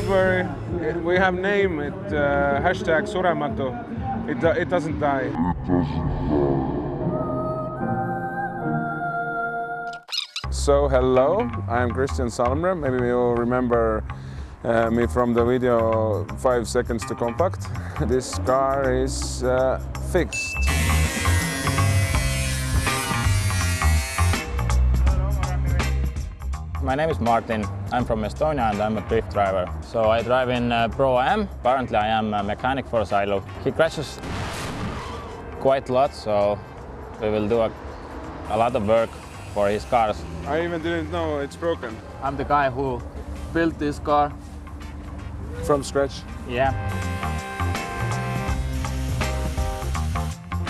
don't worry. We have name it uh, hashtag Surematu. It, it doesn't die. So hello, I'm Christian Salmre. Maybe you'll remember uh, me from the video Five Seconds to Compact. This car is uh, fixed. My name is Martin. I'm from Estonia and I'm a drift driver. So I drive in uh, Pro AM. Currently I am a mechanic for Silo. He crashes quite a lot, so we will do a, a lot of work for his cars. I even didn't know it's broken. I'm the guy who built this car. From scratch. Yeah.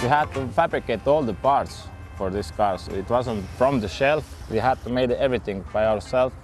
We had to fabricate all the parts for this car. So it wasn't from the shelf. We had to make everything by ourselves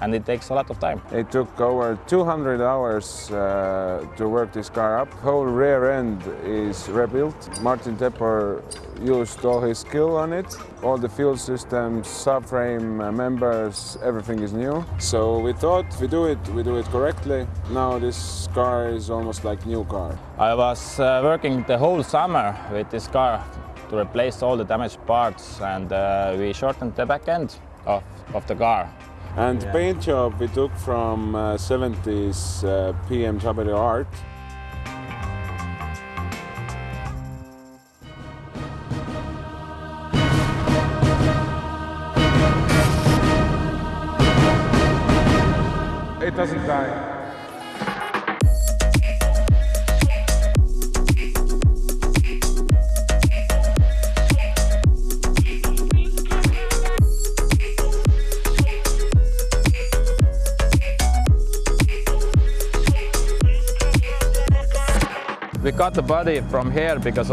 and it takes a lot of time. It took over 200 hours uh, to work this car up. Whole rear end is rebuilt. Martin Tepper used all his skill on it. All the fuel systems, subframe, uh, members, everything is new. So we thought we do it, we do it correctly. Now this car is almost like new car. I was uh, working the whole summer with this car to replace all the damaged parts and uh, we shortened the back end of, of the car. And paint job we took from uh, 70s uh, BMW art. It doesn't die. We cut the body from here because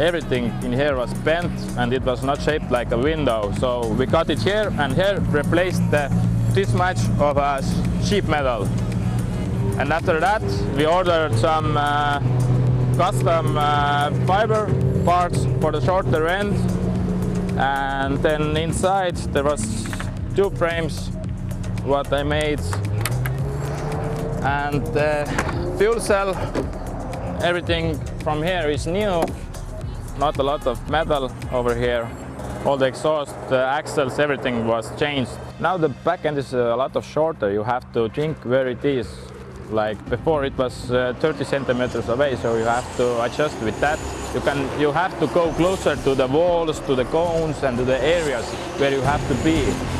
everything in here was bent and it was not shaped like a window. So we cut it here and here replaced the, this much of a sheet metal. And after that we ordered some uh, custom uh, fiber parts for the shorter end. And then inside there was two frames what I made. And the fuel cell everything from here is new, not a lot of metal over here. All the exhaust, the axles, everything was changed. Now the back end is a lot of shorter. You have to think where it is. Like before it was uh, 30 centimeters away, so you have to adjust with that. You can, you have to go closer to the walls, to the cones and to the areas where you have to be.